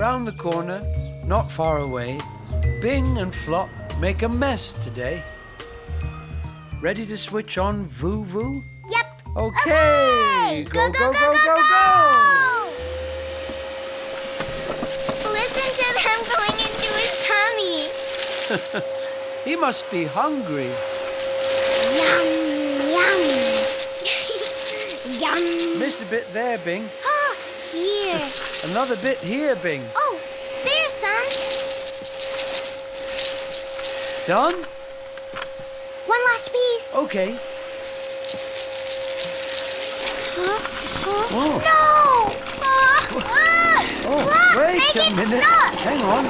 Round the corner, not far away, Bing and Flop make a mess today. Ready to switch on Voo Voo? Yep. Okay. Go, go, go, go, go! Listen to them going into his tummy. He must be hungry. Yum, yum. yum. Missed a bit there, Bing. Ah, here. Another bit here, Bing. Oh, there's some. Done? One last piece. Okay. Huh? Huh? Oh. No! Oh, ah, wait a minute. Stop. Hang on.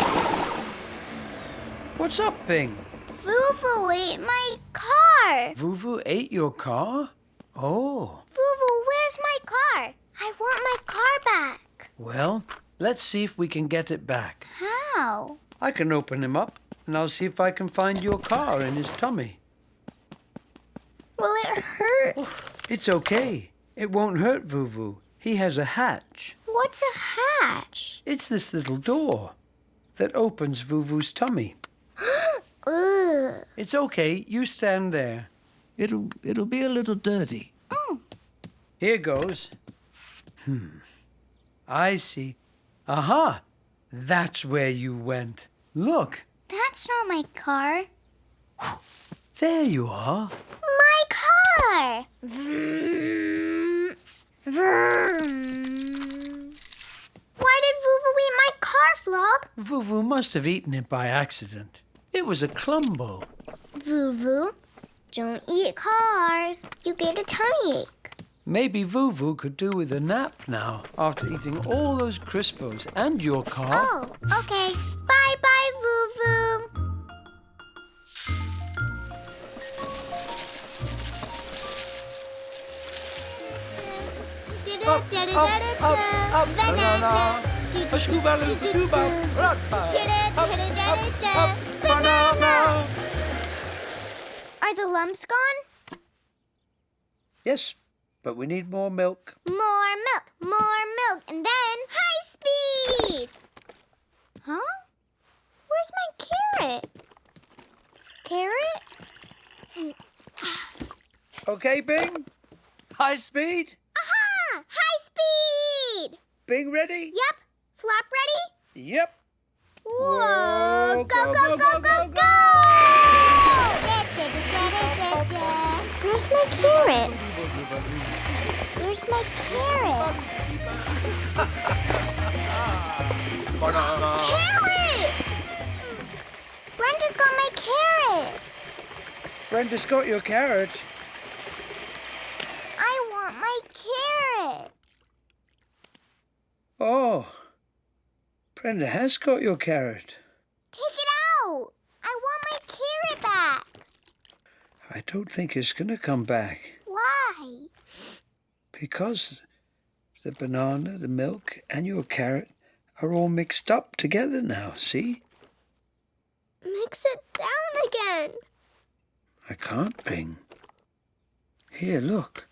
What's up, Bing? Voo Voo ate my car. Voo Voo ate your car? Oh, Voo Voo, where's my car? I want my car back. Well, let's see if we can get it back. How? I can open him up, and I'll see if I can find your car in his tummy. Will it hurt? It's okay. It won't hurt Voo Voo. He has a hatch. What's a hatch? It's this little door that opens Voo Voo's tummy. It's okay. You stand there. It'll it'll be a little dirty. Here goes. Hmm. I see. Aha! That's where you went. Look, That's not my car. there you are. My car! Vroom. Vroom. Why did Voo Voo eat my car, Flop? Voo Voo must have eaten it by accident. It was a clumbo. Voo Voo, don't eat cars. You get a tummy ache. Maybe Voo Voo could do with a nap now after eating all those Crispos and your car. Oh, okay. Bye bye, Voo Voo. Up, up, up, up, banana. A scooba-loo-doo-ba. Up, up, up, banana. Are the lumps gone? Yes, but we need more milk. More milk, more milk, and then high speed! Huh? Where's my carrot? Carrot? Okay, Bing? High speed? Aha! High speed! Bing ready? Yep. Flop ready? Yep. Whoa! Whoa, Go, go, go, go, go! Where's my carrot? Where's my carrot? Carrot! Brenda's got my carrot. Brenda's got your carrot. I want my carrot. Oh. Brenda has got your carrot. Take it out. I want my carrot back. I don't think it's going to come back Why? because the banana, the milk, and your carrot are all mixed up together now, see? Mix it down again. I can't, Bing. Here, look.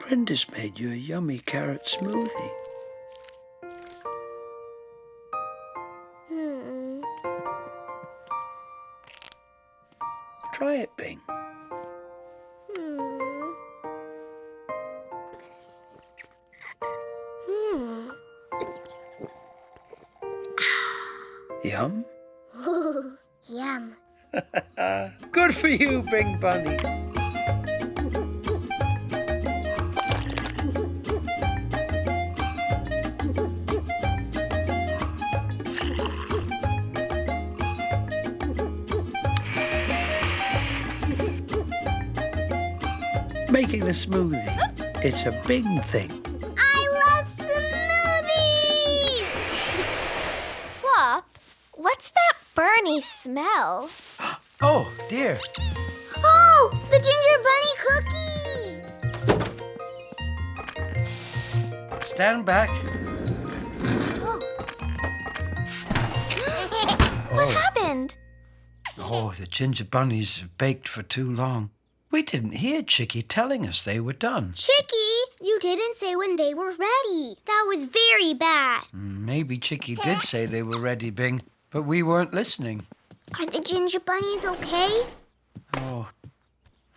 Brenda's made you a yummy carrot smoothie. Try it, Bing. Hmm. Hmm. Yum? Yum. Good for you, Bing Bunny. Making a smoothie. It's a big thing. I love smoothies! Flop, what's that Bernie smell? Oh, dear. Oh, the ginger bunny cookies! Stand back. what oh. happened? Oh, the ginger bunnies have baked for too long. We didn't hear Chicky telling us they were done. Chicky, You didn't say when they were ready. That was very bad. Mm, maybe Chicky did say they were ready, Bing, but we weren't listening. Are the ginger bunnies okay? Oh,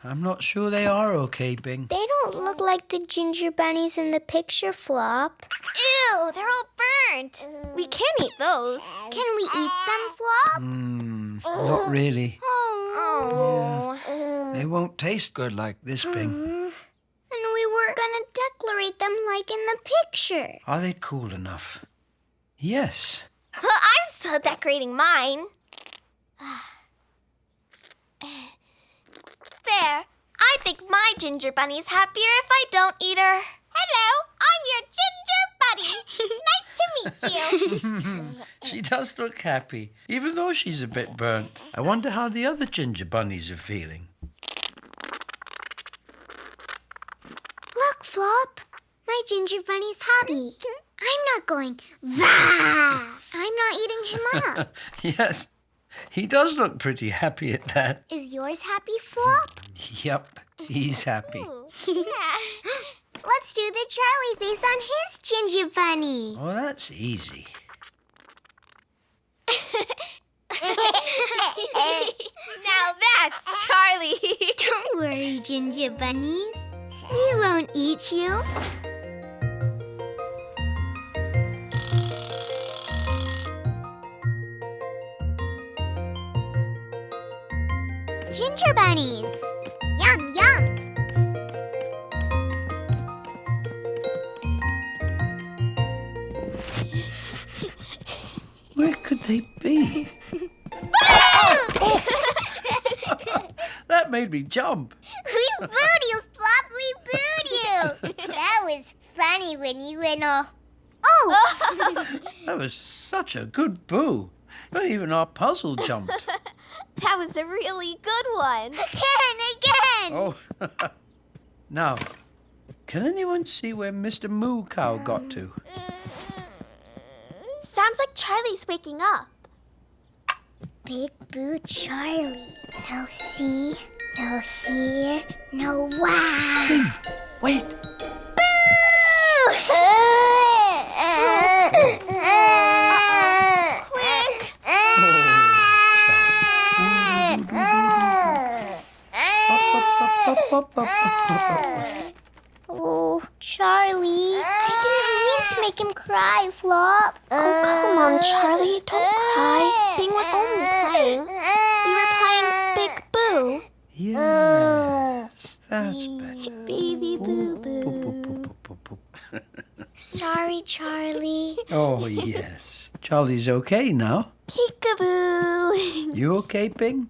I'm not sure they are okay, Bing. They don't look like the ginger bunnies in the picture, Flop. Ew, they're all burnt. We can't eat those. Can we eat them, Flop? Hmm, not really. Oh. They won't taste good like this, Bing. And we were gonna decorate them like in the picture. Are they cool enough? Yes. I'm still decorating mine. There. I think my ginger bunny's happier if I don't eat her. Hello, I'm your ginger bunny. nice to meet you. She does look happy, even though she's a bit burnt. I wonder how the other ginger bunnies are feeling. Look, Flop. My ginger bunny's happy. I'm not going, Vah! I'm not eating him up. yes, he does look pretty happy at that. Is yours happy, Flop? Yep, he's happy. yeah. Let's do the Charlie face on his ginger bunny. Oh, that's easy. now that's Charlie. Don't worry, ginger bunnies. We won't eat you. Ginger bunnies. Yum, yum. Where could they be? that made me jump. We booed you, Flop. We booed you. that was funny when you went all. Oh! That was such a good boo. Even our puzzle jumped. That was a really good one. again, again. Oh. now, can anyone see where Mr. Moo Cow got to? Uh, Sounds like Charlie's waking up. Big Boo Charlie. No see, no hear, no wow. Wait, Oh, Charlie. I didn't mean to make him cry, Flop. Oh, come on, Charlie. Don't cry. Bing was only playing. We were playing Big Boo. yes, that's better. Baby Boo Boop, Boo. Sorry, Charlie. Oh, yes. Charlie's okay now. Peekaboo. You okay, Bing?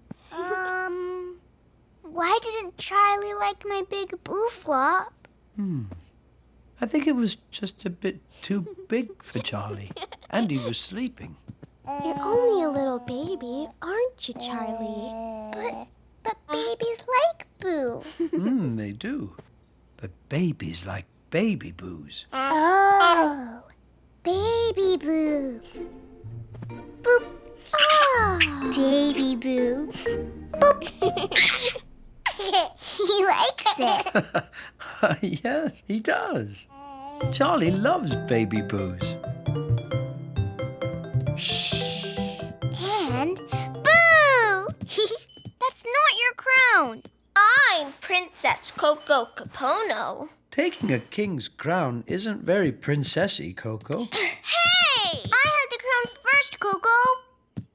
Why didn't Charlie like my big Boo Flop? Hmm. I think it was just a bit too big for Charlie. And he was sleeping. You're only a little baby, aren't you, Charlie? But, but babies like Boo. Hmm, they do. But babies like baby boos. Oh, baby boos. Boop. Oh, baby boo. Boop. he likes it. yes, he does. Charlie loves baby boos. And boo! That's not your crown. I'm Princess Coco Capono. Taking a king's crown isn't very princessy, Coco. Hey! I had the crown first, Coco.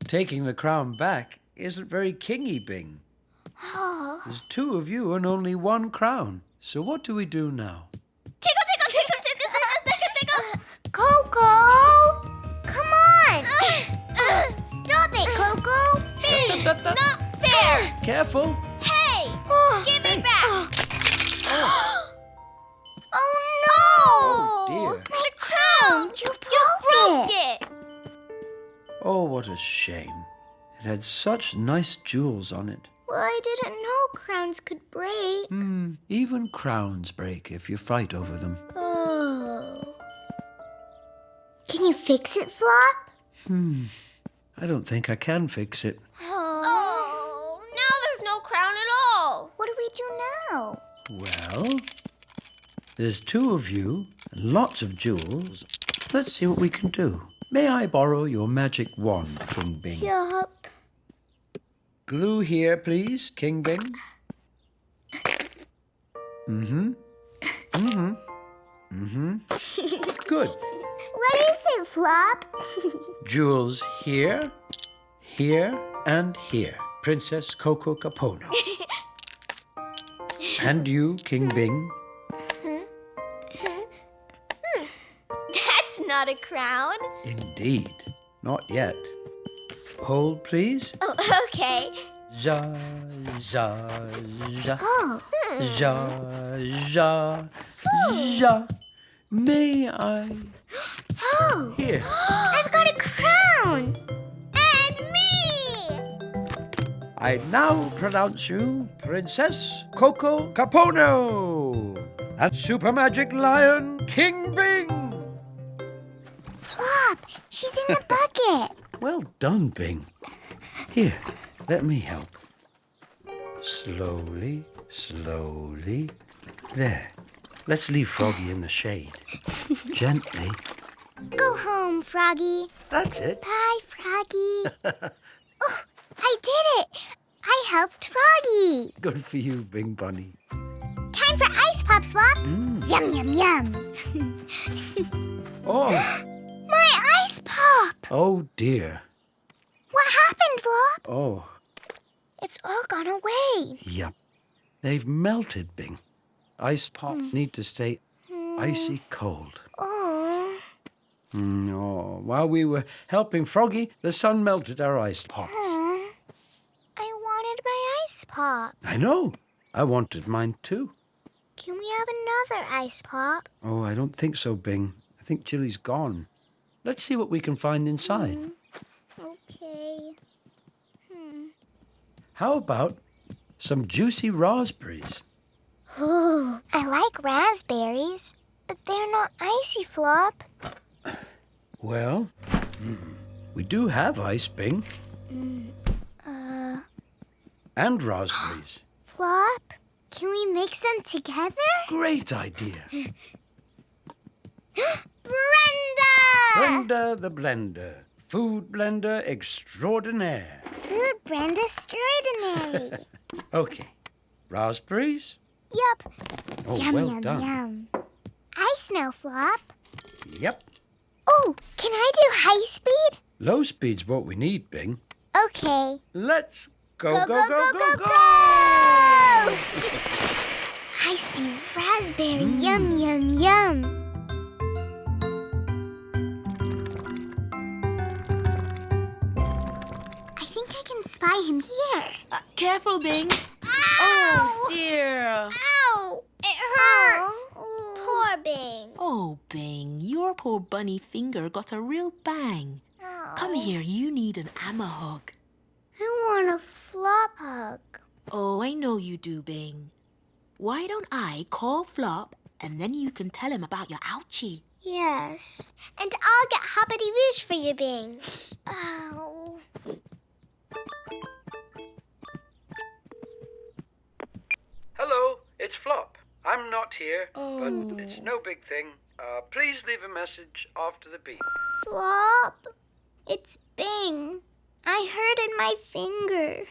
Taking the crown back isn't very kingy, Bing. There's two of you and only one crown. So what do we do now? Tickle, tickle, tickle, tickle, tickle, tickle, tickle. Coco! Come on! Stop it, Coco! Not fair. Careful. Hey, oh, give it back. Oh, oh no! Oh, dear. My crown! You broke, Broke it. it. Oh, what a shame. It had such nice jewels on it. Well, I didn't know crowns could break. Hmm, even crowns break if you fight over them. Oh. Can you fix it, Flop? Hmm. I don't think I can fix it. Oh, now there's no crown at all. What do we do now? Well, There's two of you, and lots of jewels. Let's see what we can do. May I borrow your magic wand, King Bing? Yup. Glue here, please, King Bing. Mm-hmm. Mm-hmm. Mm-hmm. Good. What is it, Flop? Jewels here, here, and here. Princess Coco Capono. and you, King Bing. That's not a crown. Indeed. Not yet. Hold, please. Oh, okay. Ja, ja, ja. Oh, Ja, ja, ja. May I? oh, Here. I've got a crown. And me. I now pronounce you Princess Coco Capono and Super Magic Lion King Bing. Flop, she's in the bucket. Well done, Bing. Here, let me help. Slowly, slowly. There. Let's leave Froggy in the shade. Gently. Go home, Froggy. That's it. Bye, Froggy. oh, I did it. I helped Froggy. Good for you, Bing Bunny. Time for ice pop swap. Mm. Yum, yum, yum. Oh, My ice pop. oh dear. What happened, Flop? Oh, It's all gone away. yep. They've melted, Bing. Ice pops need to stay icy cold. Oh, Mm, oh, while we were helping Froggy, the sun melted our ice pops. I wanted my ice pop. I know. I wanted mine too. Can we have another ice pop? Oh, I don't think so, Bing. I think Chilly's gone. Let's see what we can find inside. Okay. Hmm. How about some juicy raspberries? Ooh, I like raspberries, but they're not icy, Flop. Well, mm, we do have ice, Bing. And raspberries. Flop, can we mix them together? Great idea. Brenda! Brenda the Blender. Food blender extraordinaire. Food Brenda extraordinary. Okay. Raspberries? yup. Oh, yum, well yum, done. yum. Ice now, Flop. Yep. Oh, can I do high speed? Low speed's what we need, Bing. Okay. Let's go, go, go, go, go! go! I see raspberry. Yum, yum, yum. Think I can spy him here. Uh, careful, Bing. Ow! Dear. Ow! It hurts. Poor Bing. Oh, Bing, your poor bunny finger got a real bang. Come here, you need an Amma hug. I want a flop hug. Oh, I know you do, Bing. Why don't I call Flop and then you can tell him about your ouchie? Yes. And I'll get Hoppity Voosh for you, Bing. Ow. Hello, it's Flop. I'm not here, but it's no big thing. Uh, please leave a message after the beep. Flop. It's Bing. I hurt in my finger.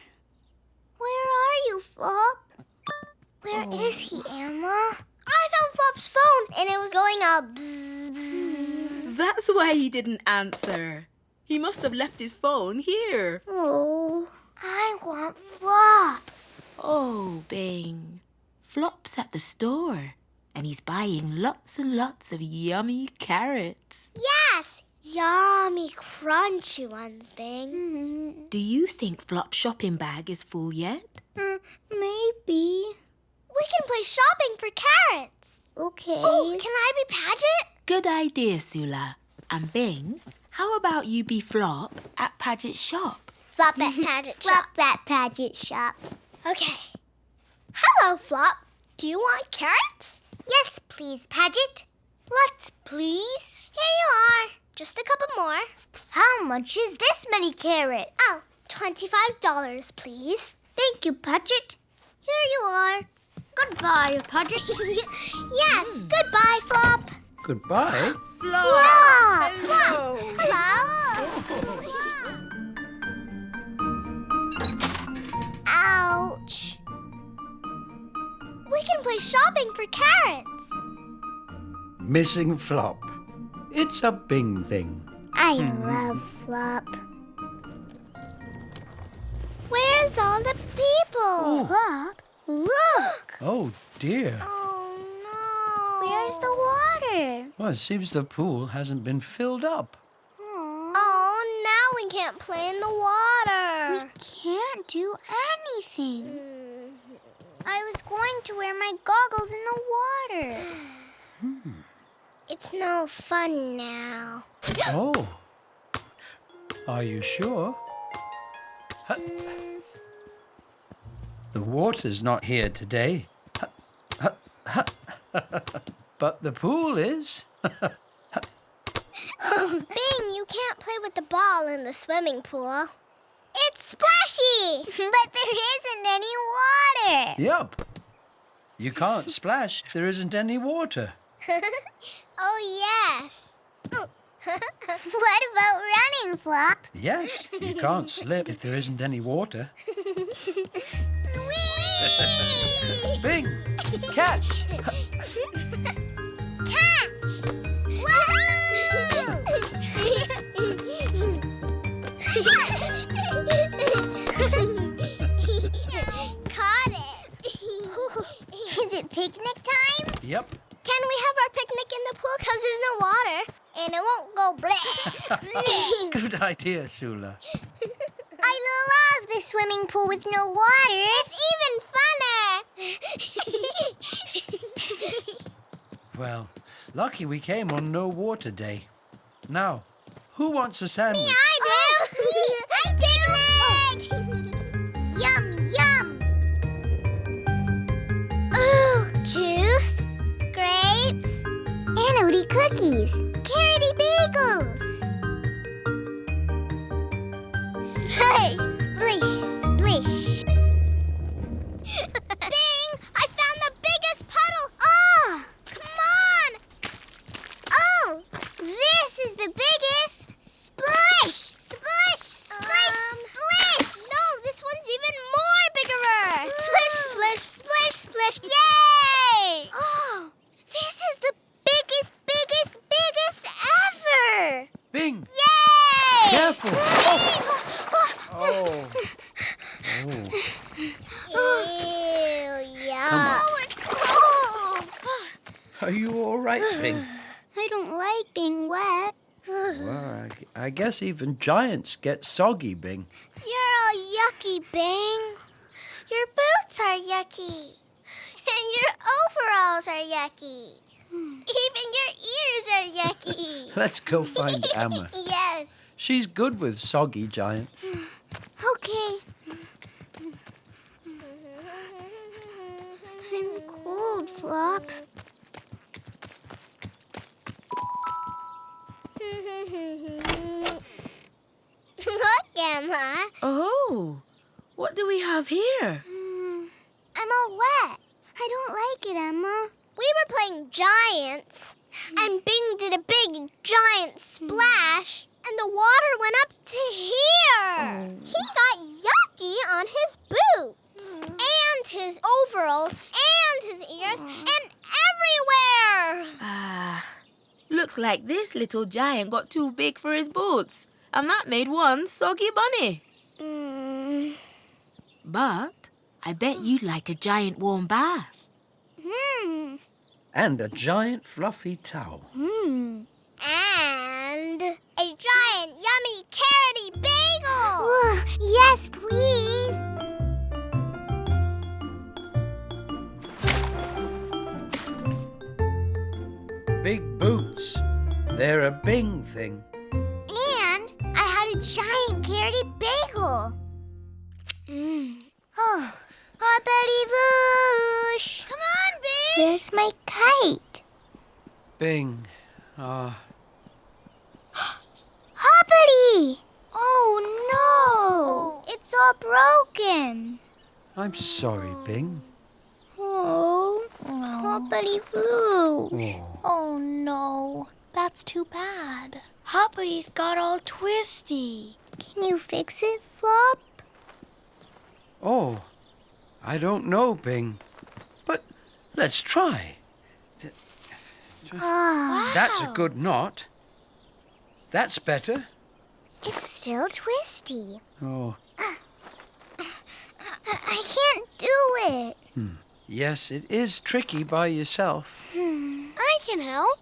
Where are you, Flop? Where is he, Amma? I found Flop's phone and it was going up. bzz, bzz. That's why he didn't answer. He must have left his phone here. Oh, I want Flop. Oh, Bing. Flop's at the store and he's buying lots and lots of yummy carrots. Yes, yummy, crunchy ones, Bing. Do you think Flop's shopping bag is full yet? Mm, maybe. We can play shopping for carrots. Okay. Oh, can I be Padget? Good idea, Sula. And Bing, how about you be Flop at Padget's shop? Flop at Padget shop. Flop at Padget shop. Okay. Hello, Flop. Do you want carrots? Yes, please, Padget. Lots, please. Here you are. Just a couple more. How much is this many carrots? Oh, $25, please. Thank you, Padget. Here you are. Goodbye, Padget. yes, hmm. goodbye, Flop. Goodbye. Flop. Hello. Hello. Ouch. We can play shopping for carrots. Missing Flop. It's a Bing thing. I love Flop. Where's all the people? Flop, look. Oh dear. Oh no. Where's the water? Well, it seems the pool hasn't been filled up. Oh, now we can't play in the water. We can't do anything. I was going to wear my goggles in the water. Hmm. It's no fun now. Oh. Are you sure? Huh. The water's not here today. But the pool is. Oh, Bing, you can't play with the ball in the swimming pool. It's splashy! but there isn't any water. Yup. You can't splash if there isn't any water. oh, yes. what about running, Flop? Yes, you can't slip if there isn't any water. Whee! Bing! Catch! Catch! Caught it! Is it picnic time? Yep. Can we have our picnic in the pool because there's no water? And it won't go bleh. Good idea, Sula. I love the swimming pool with no water. It's even funner. Well, lucky we came on no water day. Now, who wants a sandwich? I cookies, carroty bagels. Guess even giants get soggy, Bing. You're all yucky, Bing. Your boots are yucky. And your overalls are yucky. Even your ears are yucky. Let's go find Amma. yes. She's good with soggy giants. Okay. I'm cold, Flop. Amma. Oh, what do we have here? Hmm, I'm all wet. I don't like it, Amma. We were playing giants, and Bing did a big giant splash, and the water went up to here. He got yucky on his boots, and his overalls, and his ears, and everywhere. Ah, looks like this little giant got too big for his boots, and that made one soggy bunny. Mm. But I bet you'd like a giant warm bath. Hmm. And a giant fluffy towel. Hmm. And a giant yummy carroty bagel. yes, please. Big boots. They're a Bing thing. And I giant carroty bagel. Mm. Oh, hoppity Voosh. Come on, Bing. Where's my kite? Bing. Ah, Hoppity! Oh no! It's all broken. I'm sorry, Bing. Oh. Hoppity Foo. Oh, Oh no, that's too bad. Hoppity's got all twisty. Can you fix it, Flop? oh, I don't know, Bing. But let's try. Ah, That's a good knot. That's better. it's still twisty. Oh, I, I can't do it. yes, it is tricky by yourself. I can help.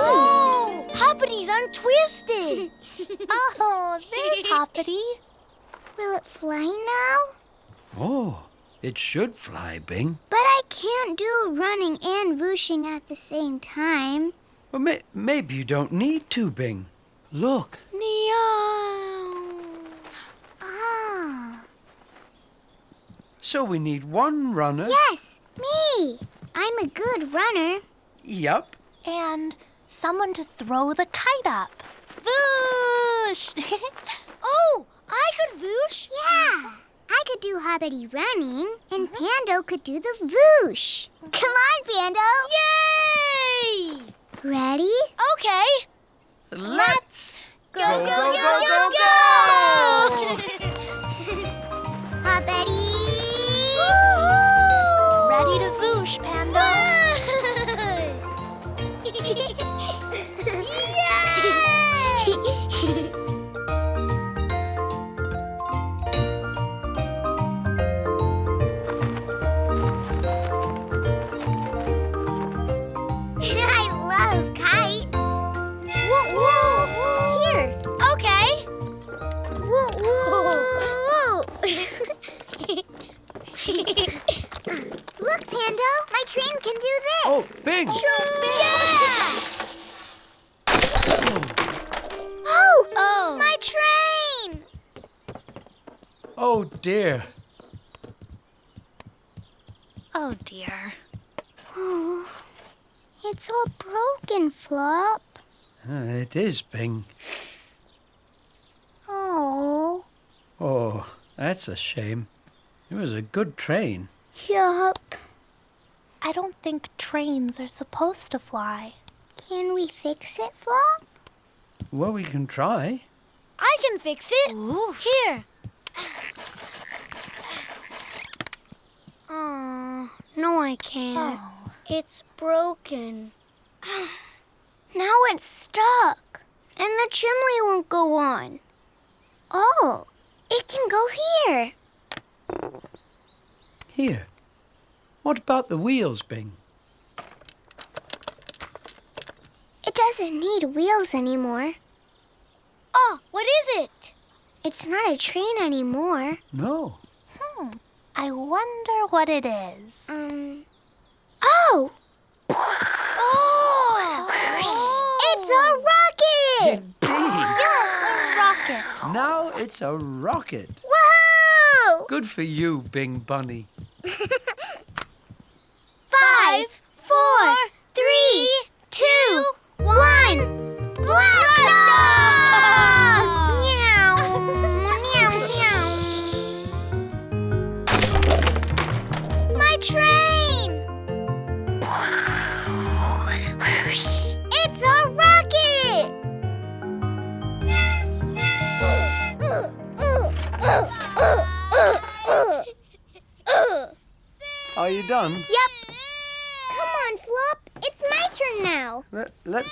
Oh, Hoppity's untwisted. oh, there's Hoppity. Will it fly now? Oh, it should fly, Bing. But I can't do running and whooshing at the same time. Well, may- maybe you don't need to, Bing. Look. Meow. Ah. So we need one runner. Yes, me. I'm a good runner. Yup. And someone to throw the kite up. Whoosh! Oh, I could whoosh? Yeah. I could do hoppity running, and mm-hmm. Pando could do the whoosh. Come on, Pando. Yay! Ready? Okay. Let's Go, go, go, go, go, go, go, Hoppity! Oh, Bing! Yeah! Oh! Oh! My train! Oh, dear. Oh dear. Oh, it's all broken, Flop. Uh, it is, Bing. Oh. Oh, that's a shame. It was a good train. Yup. I don't think trains are supposed to fly. Can we fix it, Flop? Well, we can try. I can fix it. Here. Oh, no, I can't. Oh. It's broken. now it's stuck. And the chimney won't go on. Oh, it can go here. Here. What about the wheels, Bing? It doesn't need wheels anymore. Oh, what is it? It's not a train anymore. No. Hmm. I wonder what it is. Um. Oh! Oh! It's a rocket! Bing! Rocket. Now it's a rocket. Woohoo! Good for you, Bing Bunny. Four, three, two,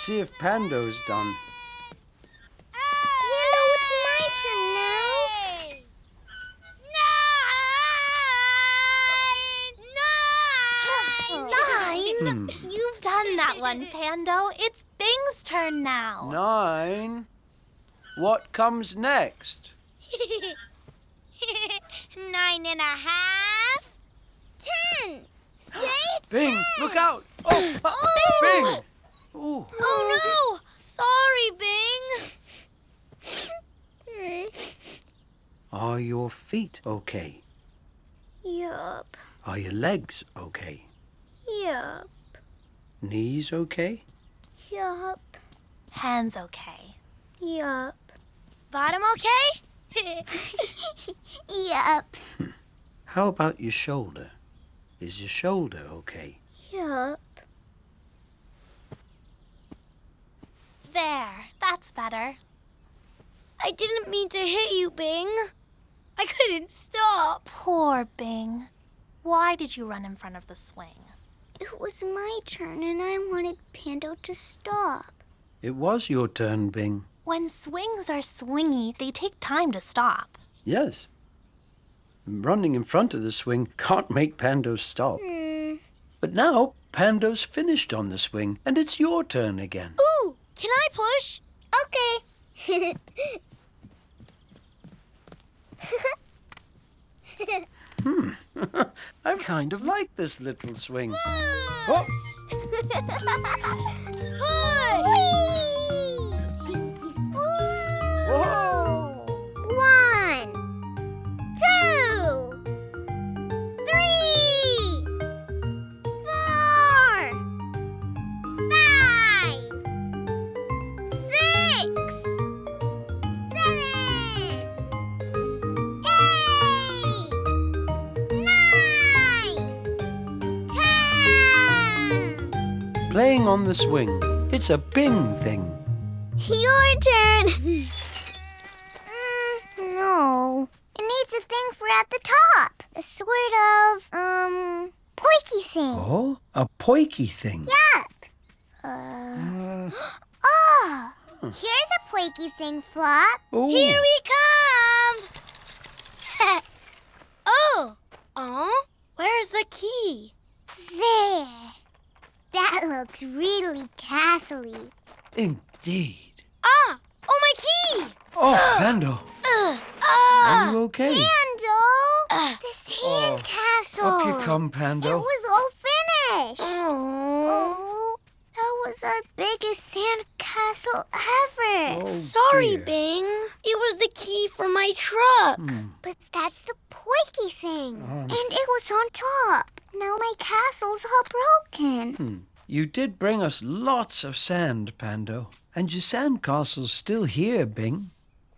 see if Pando's done. Pando, it's my turn now. Nine. You've done that one, Pando. It's Bing's turn now. Nine. What comes next? Nine and a half. Ten. Say Bing, ten. look out! Oh, uh, Bing! Ooh. Oh no! Sorry, Bing. Are your feet okay? yup. Are your legs okay? Yup. Knees okay? Yup. Hands okay. Yup. Bottom okay? yup. Hmm. How about your shoulder? Is your shoulder okay? Yup. There, that's better. I didn't mean to hit you, Bing. I couldn't stop. Poor Bing. Why did you run in front of the swing? It was my turn and I wanted Pando to stop. It was your turn, Bing. When swings are swingy, they take time to stop. Yes. Running in front of the swing can't make Pando stop. Hmm. But now Pando's finished on the swing and it's your turn again. Ooh, can I push? Okay. hmm. I kind of like this little swing. Oh, whoa! Playing on the swing. It's a Bing thing. Your turn. mm, no. It needs a thing for at the top. A sort of, um, poiky thing. Oh, a poiky thing. Yup. Uh, oh, here's a poiky thing, Flop. Ooh. Here we come. oh. Oh, where's the key? There. That looks really castle-y. Indeed. Ah, oh, my key. Oh, Pando, Uh, are you okay? Pando! the sand Oh, castle! Up you come, It Pando. was all finished! Oh, that was our biggest sand castle ever! Oh, Sorry, dear. Bing. It was the key for my truck. But that's the poiky thing. Um. and it was on top. Now my castle's all broken. You did bring us lots of sand, Pando. And your sandcastle's still here, Bing.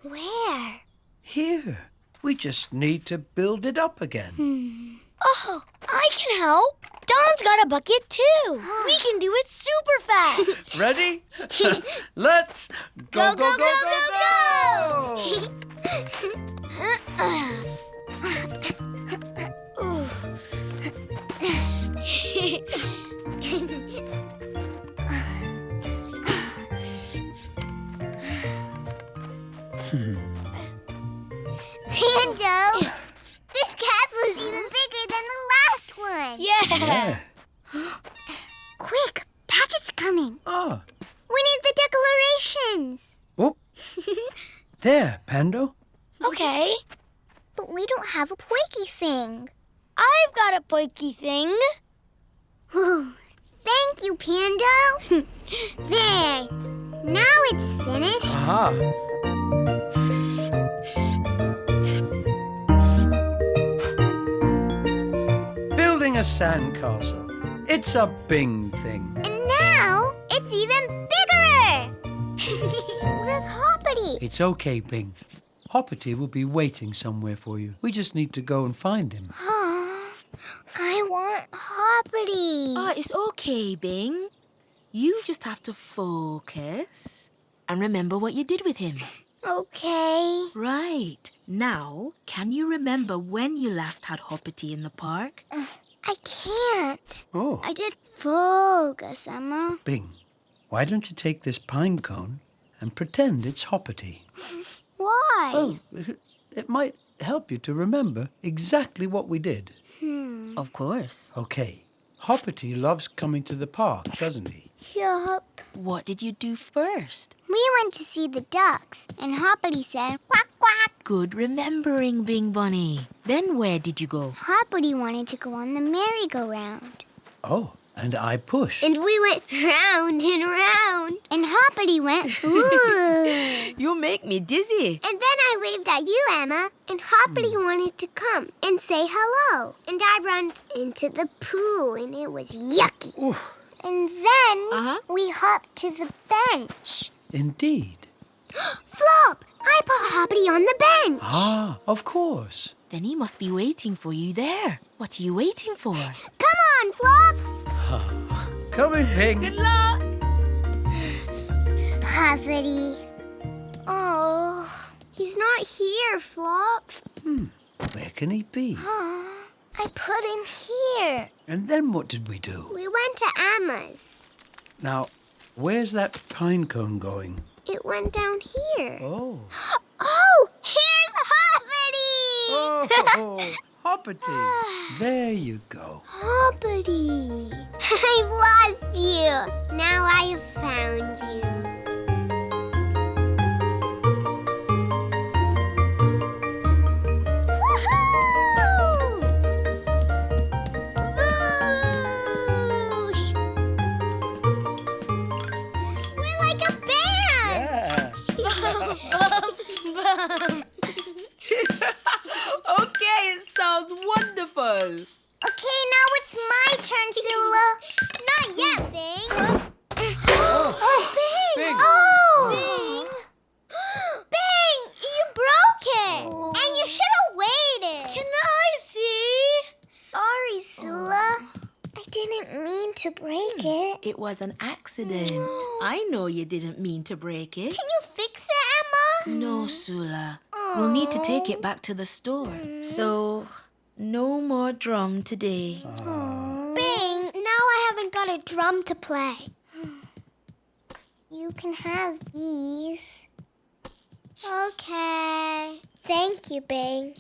Where? Here. We just need to build it up again. Hmm. Oh, I can help. Don's got a bucket too. we can do it super fast. Ready? Let's go, Go, go, go, go, go, go! Pando, this castle is even bigger than the last one. Yeah. Yeah. Quick, Patchett's coming. Ah. We need the declarations. Oh. There, Pando. Okay. But we don't have a poiky thing. I've got a poiky thing. Thank you, Pando. there. Now it's finished. Aha. A sandcastle. It's a Bing thing. And now it's even bigger. Where's Hoppity? It's okay, Bing. Hoppity will be waiting somewhere for you. We just need to go and find him. I want Hoppity. Ah, it's okay, Bing. You just have to focus and remember what you did with him. okay. Right. Now, can you remember when you last had Hoppity in the park? I can't. Oh, I did focus, Amma. Bing, why don't you take this pine cone and pretend it's Hoppity? Why? Oh, it might help you to remember exactly what we did. Hmm. Of course. Okay, Hoppity loves coming to the park, doesn't he? Yup. What did you do first? We went to see the ducks, and Hoppity said, quack, quack. Good remembering, Bing Bunny. Then where did you go? Hoppity wanted to go on the merry-go-round. Oh, and I pushed. And we went round and round. And Hoppity went, ooh. You make me dizzy. and then I waved at you, Amma. And Hoppity hmm. wanted to come and say hello. And I ran into the pool, and it was yucky. Oof. And then Uh-huh. we hopped to the bench. Indeed. Flop! I put Hoppity on the bench. Ah, of course. Then he must be waiting for you there. What are you waiting for? Come on, Flop. Coming, Bing. Good luck. Hoppity. Oh, he's not here, Flop. Hmm, where can he be? I put him here. And then what did we do? We went to Amma's. Now, where's that pine cone going? It went down here. Oh. Oh, here's Hoppity! Oh, Hoppity. There you go. Hoppity. I've lost you. Now I have found you. Okay, it sounds wonderful. Okay, now it's my turn, Sula. Not yet, Bing. Oh, Bing. Bing. Oh. Bing, Bing, you broke it. And you should have waited. Can I see? Sorry, Sula. Oh. I didn't mean to break hmm. it. It was an accident. I know you didn't mean to break it. Can you fix it, Amma? No, Sula. We'll need to take it back to the store. Mm. So, no more drum today. Bing, now I haven't got a drum to play. You can have these. Okay. Thank you, Bing.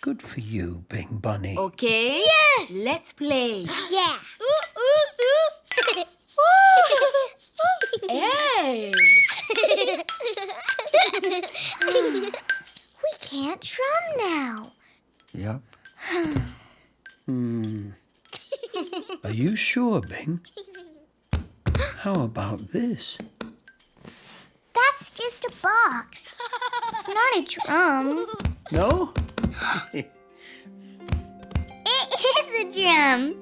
Good for you, Bing Bunny. Okay? Yes! Let's play. Yeah. Hey! we can't drum now. Yep. Hmm. Are you sure, Bing? How about this? That's just a box. It's not a drum. No? It is a drum.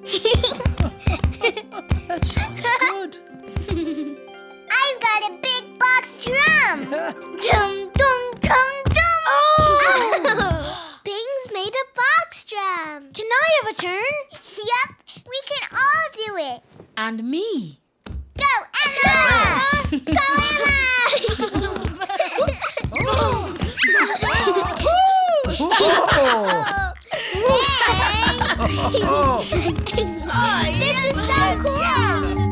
That sounds good. I've got a big box drum. dum dum dum dum. Oh! Bing's made a box drum. Can I have a turn? Yep, we can all do it. And me. Go, Amma! Go, Amma! Oh! oh. Oh. this is so cool!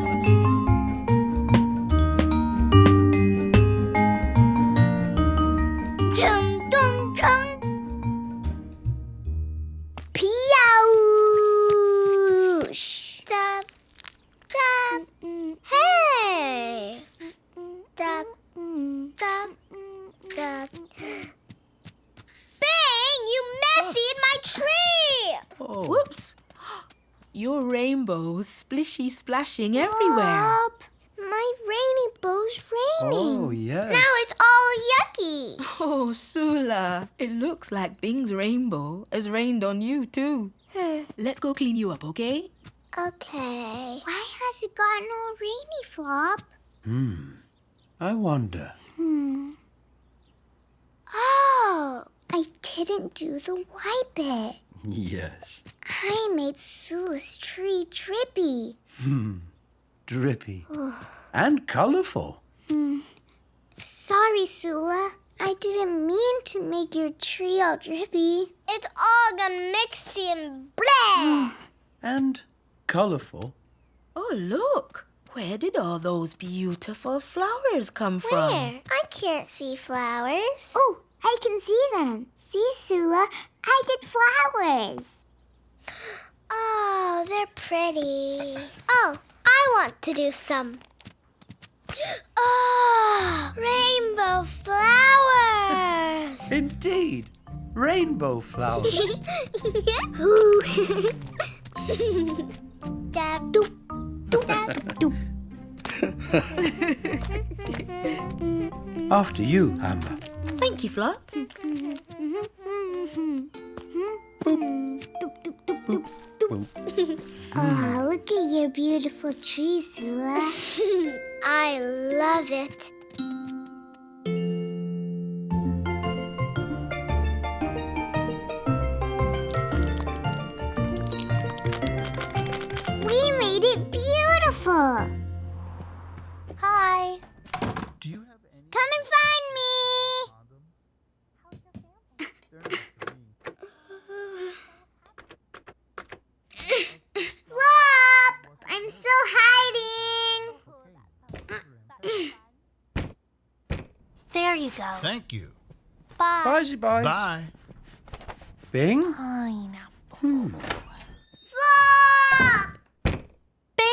Rainbow's splishy splashing everywhere. Bob, my rainy bow's raining. Oh, yes. Now it's all yucky. Oh, Sula, it looks like Bing's rainbow has rained on you too. Let's go clean you up, okay? Okay. Why has it gotten all rainy, Flop? Hmm. I wonder. Hmm. Oh, I didn't do the white bit. Yes. I made Sula's tree drippy. Hmm. Drippy. and colourful. Hmm. Sorry, Sula. I didn't mean to make your tree all drippy. It's all gone mixy and blah. And colourful. Oh, look. Where did all those beautiful flowers come from? Where? I can't see flowers. Oh, I can see them. See, Sula, I did flowers. Oh, they're pretty. Oh, I want to do some. Oh, rainbow flowers. Indeed. Rainbow flowers. Ooh. Dab doop, doop, dab doop. After you, Amber. Thank you, Flop. oh, look at your beautiful tree, Sula. I love it. Hi. Do you have any... Come and find me! There you go. Thank you. Bye. Bye, boys. Bye. Bing? Pineapple. Flop!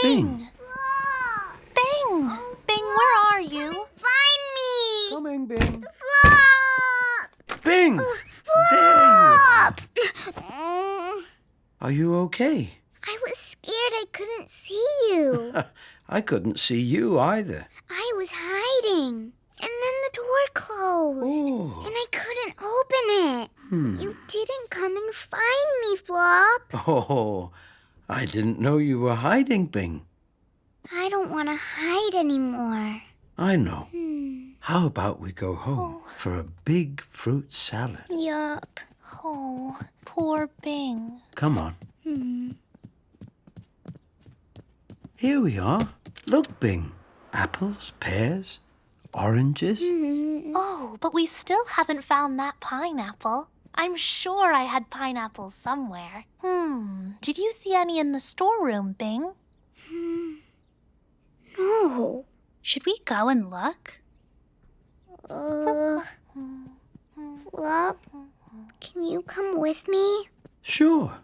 Bing. Flop! Bing. Bing, where are you? Find me. Coming, Bing. Flop! Bing! Flop! Mm, Are you okay? I was scared I couldn't see you. I couldn't see you either. I was hiding. And then the door closed. Oh. And I couldn't open it. You didn't come and find me, Flop. Oh, I didn't know you were hiding, Bing. I don't want to hide anymore. I know. Hmm. How about we go home for a big fruit salad? Yup. Oh, poor Bing. Come on. Here we are. Look, Bing. Apples, pears, oranges. Oh, but we still haven't found that pineapple. I'm sure I had pineapples somewhere. Hmm. Did you see any in the storeroom, Bing? Hmm. No. Should we go and look? Uh, Flop, can you come with me? Sure.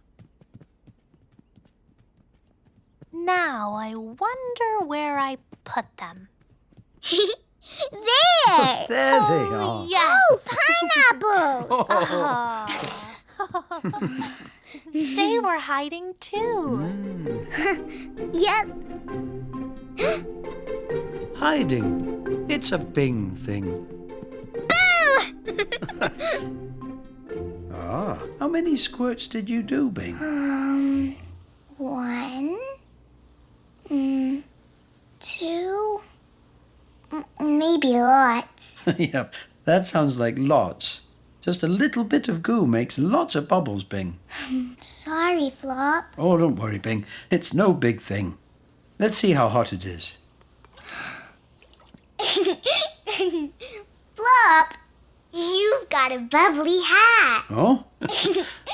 Now I wonder where I put them. there! There they are. Yes. Oh, pineapples! they were hiding too. yep. Hiding. It's a Bing thing. Boo! ah, how many squirts did you do, Bing? Um, one, mm, two, m- Mm, maybe lots. yep, that sounds like lots. Just a little bit of goo makes lots of bubbles, Bing. Sorry, Flop. Oh, don't worry, Bing. It's no big thing. Let's see how hot it is. Flop, you've got a bubbly hat. Oh?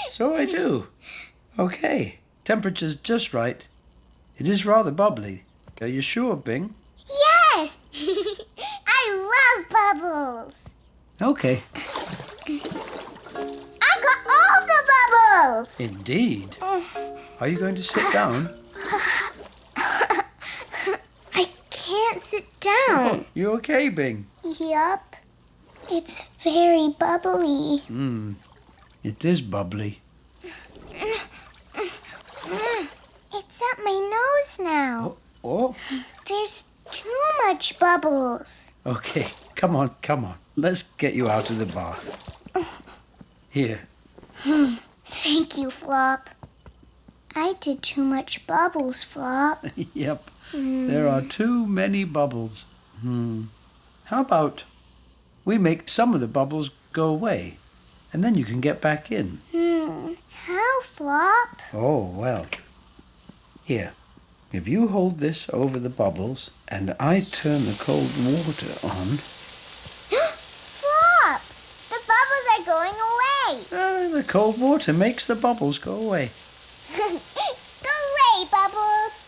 so I do. Okay, temperature's just right. It is rather bubbly. Are you sure, Bing? Yes! I love bubbles. Okay, I've got all the bubbles. indeed. Are you going to sit down? I can't sit down. You okay, Bing? Yup. It's very bubbly. Hmm. It is bubbly. It's up my nose now. Oh, There's too much bubbles. okay. Come on, come on. Let's get you out of the bath. Here. Thank you, Flop. I did too much bubbles, Flop. yep. There are too many bubbles. Hmm. How about we make some of the bubbles go away, and then you can get back in? Hmm. How, Flop? Oh, well. Here. If you hold this over the bubbles and I turn the cold water on, Flop! The bubbles are going away. ah, the cold water makes the bubbles go away. Go away, bubbles.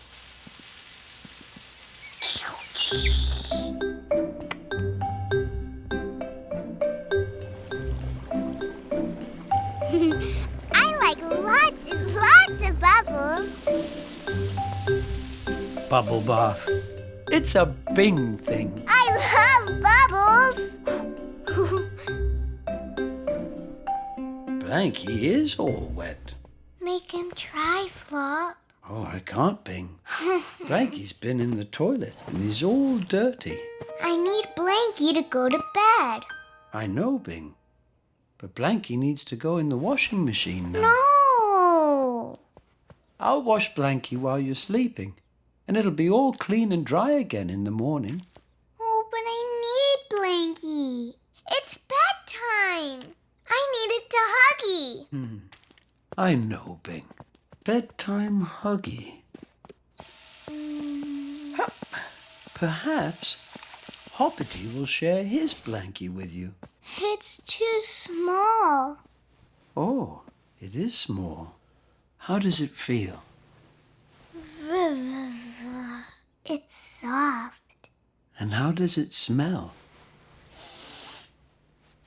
I like lots and lots of bubbles. Bubble bath. It's a Bing thing. I love bubbles. Blanky is all wet. Make him try, Flop. Oh, I can't, Bing. Blanky's been in the toilet and he's all dirty. I need Blanky to go to bed. I know, Bing. But Blanky needs to go in the washing machine now. No. I'll wash Blanky while you're sleeping, and it'll be all clean and dry again in the morning. Oh, but I need Blanky. It's bedtime. I need it to Huggy. Hmm. I know, Bing. Bedtime huggy. Perhaps Hoppity will share his blankie with you. It's too small. Oh, it is small. How does it feel? It's soft. And how does it smell?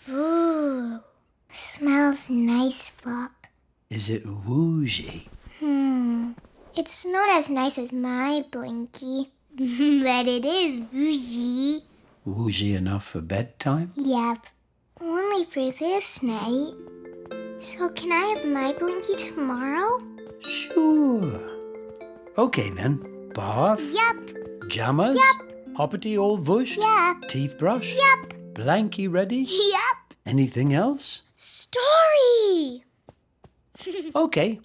Ooh. Smells nice, Flop. Is it woozy? Hmm. It's not as nice as my blinky, but it is woozy. Woozy enough for bedtime? Yep. Only for this night. So can I have my blinky tomorrow? Sure. Okay then. Bath? Yep. Jammers? Yep. Hoppity all bush? Yep. Teeth brush? Yep. Blanky ready? Yep. Anything else? Story. Okay.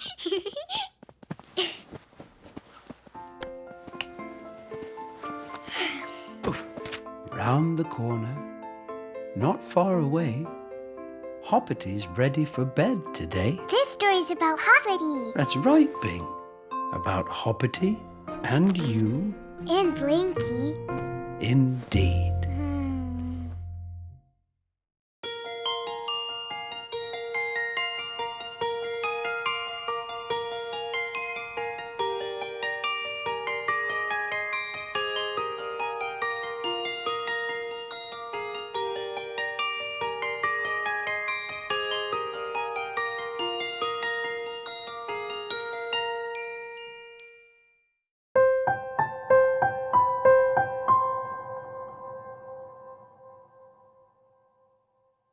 Oof. Round the corner, not far away, Hoppity's ready for bed today. This story's about Hoppity That's right, Bing. About Hoppity and you and Blinky. indeed.